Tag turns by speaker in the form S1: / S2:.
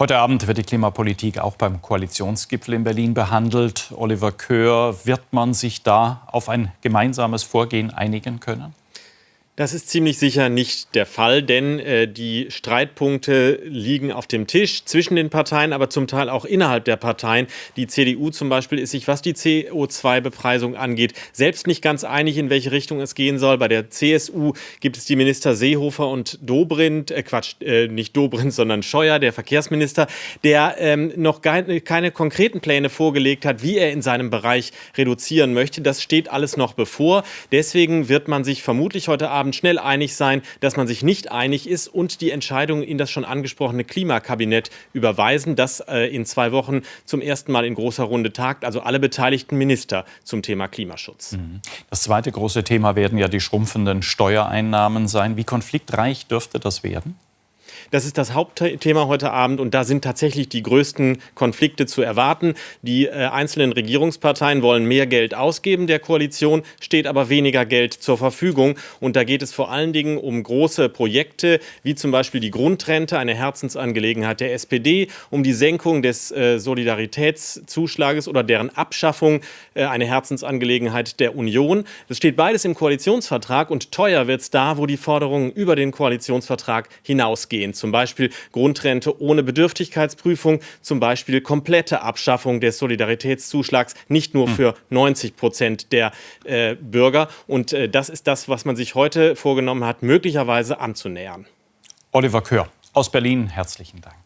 S1: Heute Abend wird die Klimapolitik auch beim Koalitionsgipfel in Berlin behandelt. Oliver Köhr, wird man sich da auf ein gemeinsames Vorgehen einigen können?
S2: Das ist ziemlich sicher nicht der Fall, denn äh, die Streitpunkte liegen auf dem Tisch zwischen den Parteien, aber zum Teil auch innerhalb der Parteien. Die CDU zum Beispiel ist sich, was die CO2-Bepreisung angeht, selbst nicht ganz einig, in welche Richtung es gehen soll. Bei der CSU gibt es die Minister Seehofer und Dobrindt, äh Quatsch, äh, nicht Dobrindt, sondern Scheuer, der Verkehrsminister, der ähm, noch keine, keine konkreten Pläne vorgelegt hat, wie er in seinem Bereich reduzieren möchte. Das steht alles noch bevor. Deswegen wird man sich vermutlich heute Abend Abend schnell einig sein, dass man sich nicht einig ist und die Entscheidung in das schon angesprochene Klimakabinett überweisen, das äh, in zwei Wochen zum ersten Mal in großer Runde tagt, also alle beteiligten Minister zum Thema Klimaschutz. Mhm.
S1: Das zweite große Thema werden ja die schrumpfenden Steuereinnahmen sein. Wie konfliktreich dürfte das werden?
S2: Das ist das Hauptthema heute Abend und da sind tatsächlich die größten Konflikte zu erwarten. Die äh, einzelnen Regierungsparteien wollen mehr Geld ausgeben der Koalition, steht aber weniger Geld zur Verfügung. Und da geht es vor allen Dingen um große Projekte, wie zum Beispiel die Grundrente, eine Herzensangelegenheit der SPD, um die Senkung des äh, Solidaritätszuschlages oder deren Abschaffung, äh, eine Herzensangelegenheit der Union. Das steht beides im Koalitionsvertrag und teuer wird es da, wo die Forderungen über den Koalitionsvertrag hinausgehen zum Beispiel Grundrente ohne Bedürftigkeitsprüfung, zum Beispiel komplette Abschaffung des Solidaritätszuschlags, nicht nur hm. für 90 Prozent der äh, Bürger. Und äh, das ist das, was man sich heute vorgenommen hat, möglicherweise anzunähern.
S1: Oliver Kör aus Berlin, herzlichen Dank.